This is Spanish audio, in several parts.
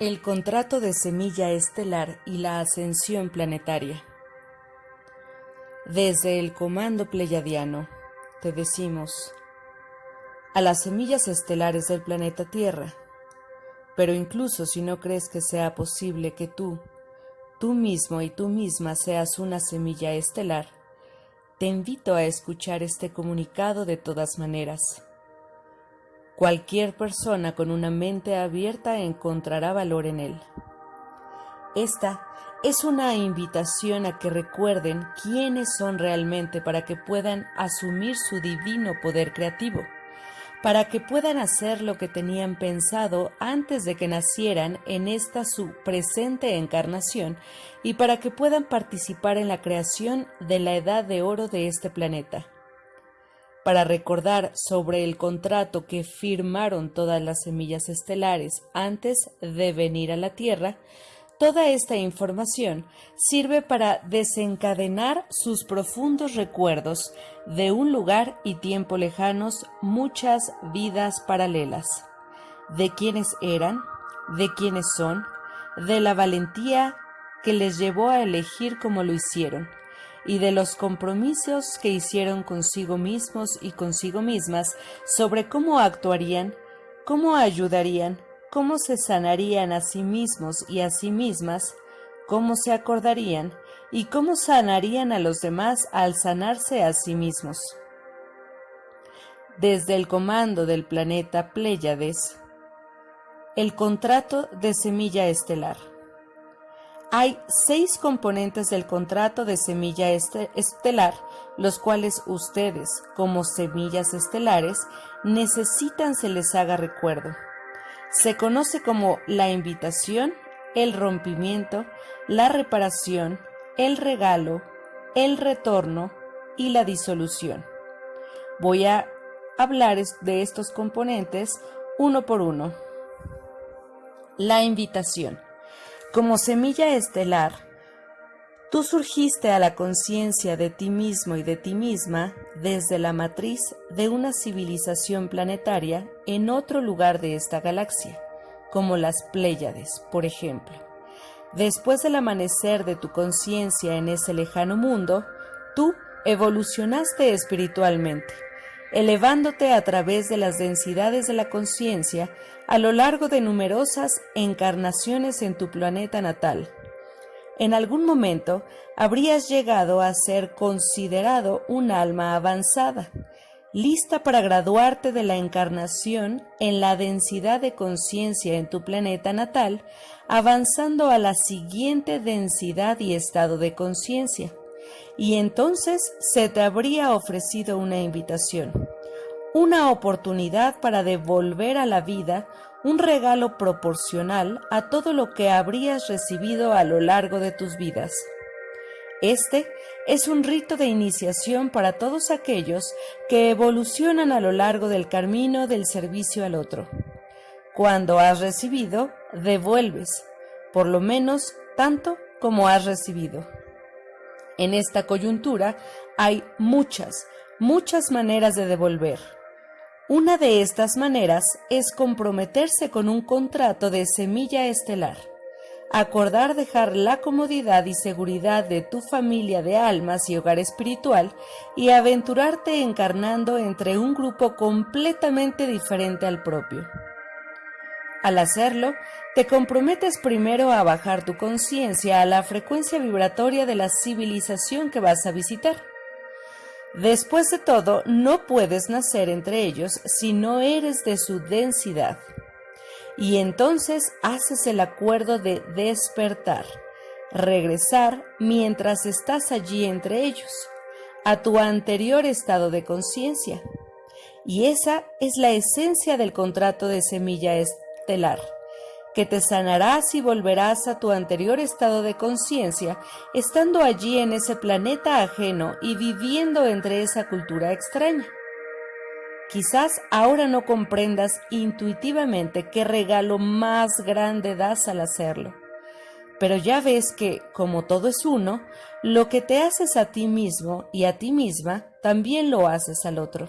El contrato de semilla estelar y la ascensión planetaria. Desde el comando pleyadiano te decimos a las semillas estelares del planeta Tierra, pero incluso si no crees que sea posible que tú, tú mismo y tú misma seas una semilla estelar, te invito a escuchar este comunicado de todas maneras Cualquier persona con una mente abierta encontrará valor en él. Esta es una invitación a que recuerden quiénes son realmente para que puedan asumir su divino poder creativo, para que puedan hacer lo que tenían pensado antes de que nacieran en esta su presente encarnación y para que puedan participar en la creación de la edad de oro de este planeta para recordar sobre el contrato que firmaron todas las semillas estelares antes de venir a la Tierra, toda esta información sirve para desencadenar sus profundos recuerdos de un lugar y tiempo lejanos, muchas vidas paralelas, de quienes eran, de quienes son, de la valentía que les llevó a elegir como lo hicieron, y de los compromisos que hicieron consigo mismos y consigo mismas sobre cómo actuarían, cómo ayudarían, cómo se sanarían a sí mismos y a sí mismas, cómo se acordarían y cómo sanarían a los demás al sanarse a sí mismos. Desde el comando del planeta Pléyades, el contrato de semilla estelar. Hay seis componentes del contrato de semilla este, estelar, los cuales ustedes, como semillas estelares, necesitan se les haga recuerdo. Se conoce como la invitación, el rompimiento, la reparación, el regalo, el retorno y la disolución. Voy a hablar de estos componentes uno por uno. La invitación. Como semilla estelar, tú surgiste a la conciencia de ti mismo y de ti misma desde la matriz de una civilización planetaria en otro lugar de esta galaxia, como las Pléyades, por ejemplo. Después del amanecer de tu conciencia en ese lejano mundo, tú evolucionaste espiritualmente elevándote a través de las densidades de la conciencia a lo largo de numerosas encarnaciones en tu planeta natal. En algún momento habrías llegado a ser considerado un alma avanzada, lista para graduarte de la encarnación en la densidad de conciencia en tu planeta natal, avanzando a la siguiente densidad y estado de conciencia y entonces se te habría ofrecido una invitación, una oportunidad para devolver a la vida un regalo proporcional a todo lo que habrías recibido a lo largo de tus vidas. Este es un rito de iniciación para todos aquellos que evolucionan a lo largo del camino del servicio al otro. Cuando has recibido, devuelves, por lo menos tanto como has recibido. En esta coyuntura hay muchas, muchas maneras de devolver. Una de estas maneras es comprometerse con un contrato de semilla estelar, acordar dejar la comodidad y seguridad de tu familia de almas y hogar espiritual y aventurarte encarnando entre un grupo completamente diferente al propio. Al hacerlo, te comprometes primero a bajar tu conciencia a la frecuencia vibratoria de la civilización que vas a visitar. Después de todo, no puedes nacer entre ellos si no eres de su densidad. Y entonces haces el acuerdo de despertar, regresar mientras estás allí entre ellos, a tu anterior estado de conciencia. Y esa es la esencia del contrato de semilla que te sanarás y volverás a tu anterior estado de conciencia, estando allí en ese planeta ajeno y viviendo entre esa cultura extraña. Quizás ahora no comprendas intuitivamente qué regalo más grande das al hacerlo, pero ya ves que, como todo es uno, lo que te haces a ti mismo y a ti misma, también lo haces al otro.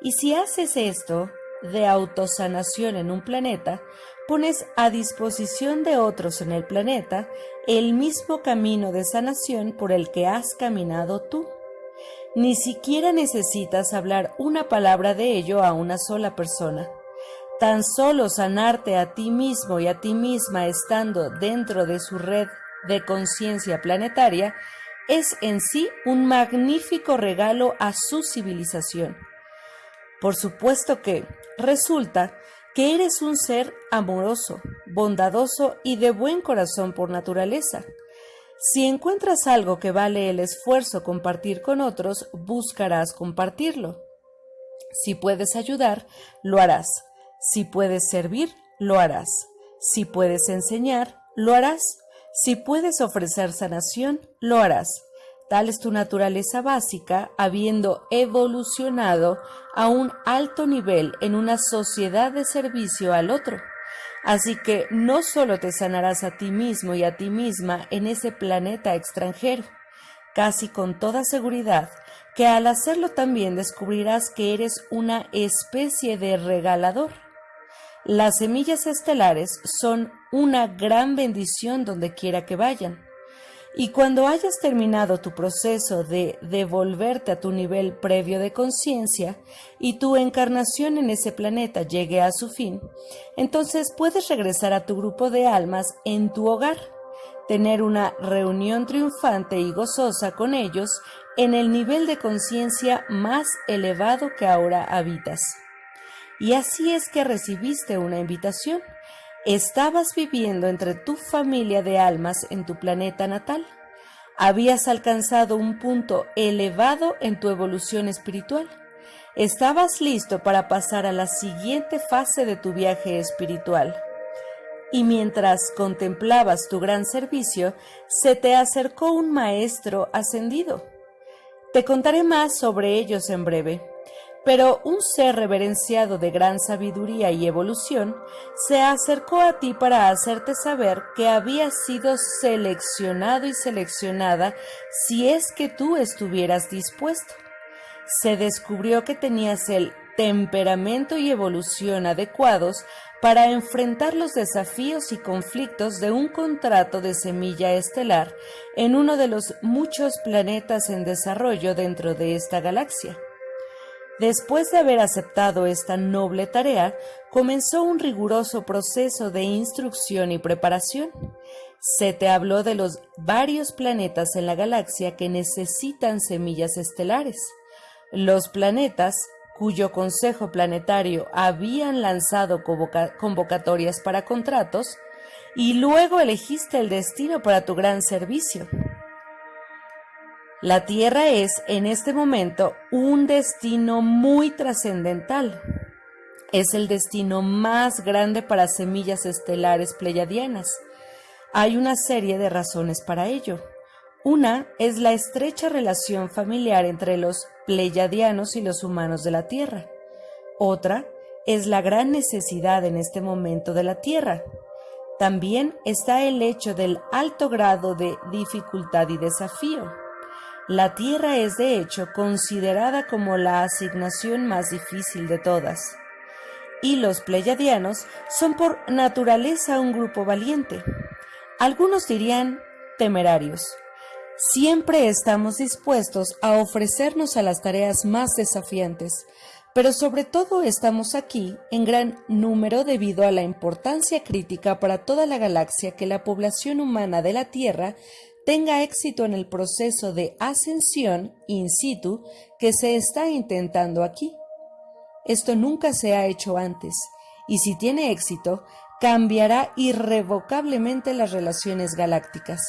Y si haces esto, de autosanación en un planeta, pones a disposición de otros en el planeta el mismo camino de sanación por el que has caminado tú. Ni siquiera necesitas hablar una palabra de ello a una sola persona. Tan solo sanarte a ti mismo y a ti misma estando dentro de su red de conciencia planetaria es en sí un magnífico regalo a su civilización. Por supuesto que resulta que eres un ser amoroso, bondadoso y de buen corazón por naturaleza. Si encuentras algo que vale el esfuerzo compartir con otros, buscarás compartirlo. Si puedes ayudar, lo harás. Si puedes servir, lo harás. Si puedes enseñar, lo harás. Si puedes ofrecer sanación, lo harás. Tal es tu naturaleza básica, habiendo evolucionado a un alto nivel en una sociedad de servicio al otro. Así que no solo te sanarás a ti mismo y a ti misma en ese planeta extranjero, casi con toda seguridad que al hacerlo también descubrirás que eres una especie de regalador. Las semillas estelares son una gran bendición donde quiera que vayan. Y cuando hayas terminado tu proceso de devolverte a tu nivel previo de conciencia y tu encarnación en ese planeta llegue a su fin, entonces puedes regresar a tu grupo de almas en tu hogar, tener una reunión triunfante y gozosa con ellos en el nivel de conciencia más elevado que ahora habitas. Y así es que recibiste una invitación Estabas viviendo entre tu familia de almas en tu planeta natal. Habías alcanzado un punto elevado en tu evolución espiritual. Estabas listo para pasar a la siguiente fase de tu viaje espiritual. Y mientras contemplabas tu gran servicio, se te acercó un maestro ascendido. Te contaré más sobre ellos en breve. Pero un ser reverenciado de gran sabiduría y evolución se acercó a ti para hacerte saber que habías sido seleccionado y seleccionada si es que tú estuvieras dispuesto. Se descubrió que tenías el temperamento y evolución adecuados para enfrentar los desafíos y conflictos de un contrato de semilla estelar en uno de los muchos planetas en desarrollo dentro de esta galaxia. Después de haber aceptado esta noble tarea, comenzó un riguroso proceso de instrucción y preparación. Se te habló de los varios planetas en la galaxia que necesitan semillas estelares. Los planetas cuyo Consejo Planetario habían lanzado convocatorias para contratos, y luego elegiste el destino para tu gran servicio. La Tierra es en este momento un destino muy trascendental. Es el destino más grande para semillas estelares pleyadianas. Hay una serie de razones para ello. Una es la estrecha relación familiar entre los pleyadianos y los humanos de la Tierra. Otra es la gran necesidad en este momento de la Tierra. También está el hecho del alto grado de dificultad y desafío. La Tierra es de hecho considerada como la asignación más difícil de todas. Y los pleyadianos son por naturaleza un grupo valiente. Algunos dirían temerarios. Siempre estamos dispuestos a ofrecernos a las tareas más desafiantes, pero sobre todo estamos aquí en gran número debido a la importancia crítica para toda la galaxia que la población humana de la Tierra tenga éxito en el proceso de ascensión in situ que se está intentando aquí. Esto nunca se ha hecho antes, y si tiene éxito, cambiará irrevocablemente las relaciones galácticas.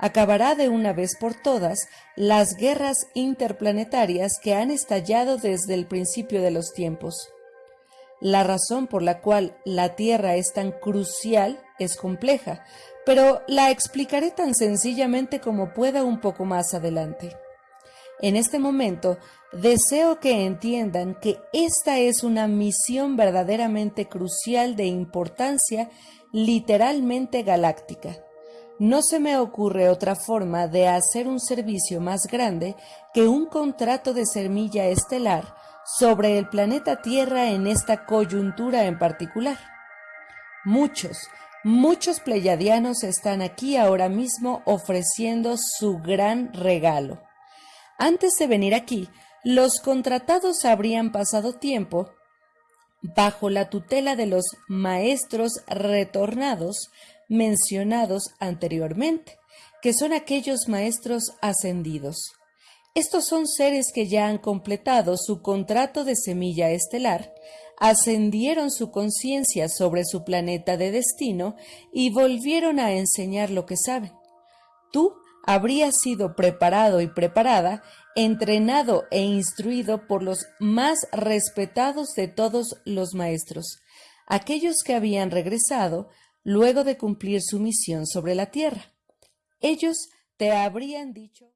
Acabará de una vez por todas las guerras interplanetarias que han estallado desde el principio de los tiempos. La razón por la cual la Tierra es tan crucial es compleja, pero la explicaré tan sencillamente como pueda un poco más adelante. En este momento, deseo que entiendan que esta es una misión verdaderamente crucial de importancia literalmente galáctica. No se me ocurre otra forma de hacer un servicio más grande que un contrato de semilla estelar sobre el planeta Tierra en esta coyuntura en particular. Muchos, muchos pleyadianos están aquí ahora mismo ofreciendo su gran regalo. Antes de venir aquí, los contratados habrían pasado tiempo bajo la tutela de los maestros retornados mencionados anteriormente, que son aquellos maestros ascendidos. Estos son seres que ya han completado su contrato de semilla estelar, ascendieron su conciencia sobre su planeta de destino y volvieron a enseñar lo que saben. Tú habrías sido preparado y preparada, entrenado e instruido por los más respetados de todos los maestros, aquellos que habían regresado luego de cumplir su misión sobre la tierra. Ellos te habrían dicho